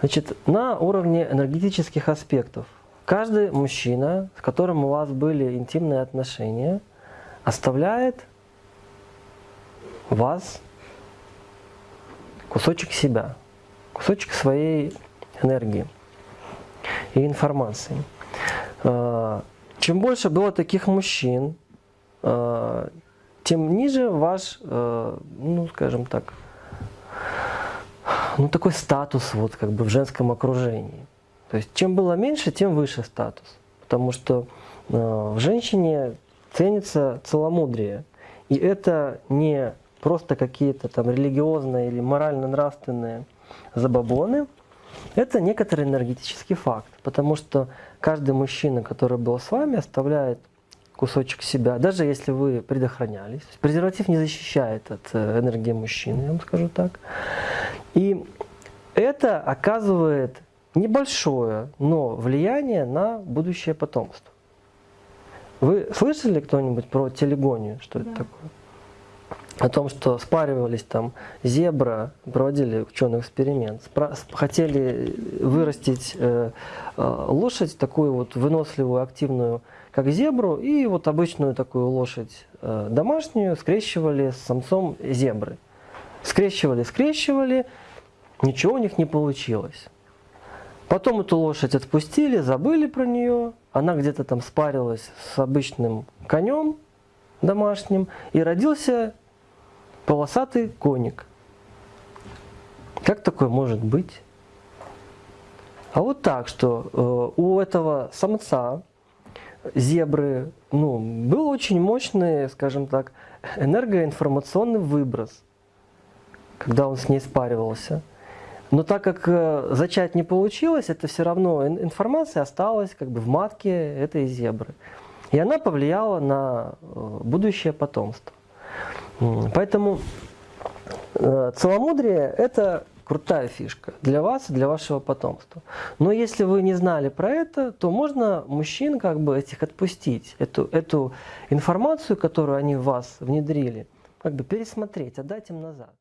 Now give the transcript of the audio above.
Значит, на уровне энергетических аспектов каждый мужчина, с которым у вас были интимные отношения, оставляет вас кусочек себя, кусочек своей энергии и информации. А, чем больше было таких мужчин, а, тем ниже ваш, а, ну скажем так, ну такой статус вот как бы в женском окружении. То есть чем было меньше, тем выше статус. Потому что в женщине ценится целомудрие. И это не просто какие-то там религиозные или морально-нравственные забабоны, это некоторый энергетический факт, потому что каждый мужчина, который был с вами, оставляет кусочек себя, даже если вы предохранялись. Презерватив не защищает от э, энергии мужчины, я вам скажу так. И это оказывает небольшое, но влияние на будущее потомство. Вы слышали кто-нибудь про телегонию? Что да. это такое? О том, что спаривались там зебра, проводили ученый эксперимент, хотели вырастить э, э, лошадь, такую вот выносливую, активную, как зебру, и вот обычную такую лошадь э, домашнюю скрещивали с самцом зебры. Скрещивали, скрещивали, ничего у них не получилось. Потом эту лошадь отпустили, забыли про нее, она где-то там спарилась с обычным конем домашним, и родился полосатый коник. Как такое может быть? А вот так, что э, у этого самца зебры ну, был очень мощный, скажем так, энергоинформационный выброс, когда он с ней спаривался. Но так как э, зачать не получилось, это все равно информация осталась как бы в матке этой зебры. И она повлияла на э, будущее потомство. Поэтому э, целомудрие – это крутая фишка для вас и для вашего потомства. Но если вы не знали про это, то можно мужчин как бы этих отпустить, эту, эту информацию, которую они в вас внедрили, как бы пересмотреть, отдать им назад.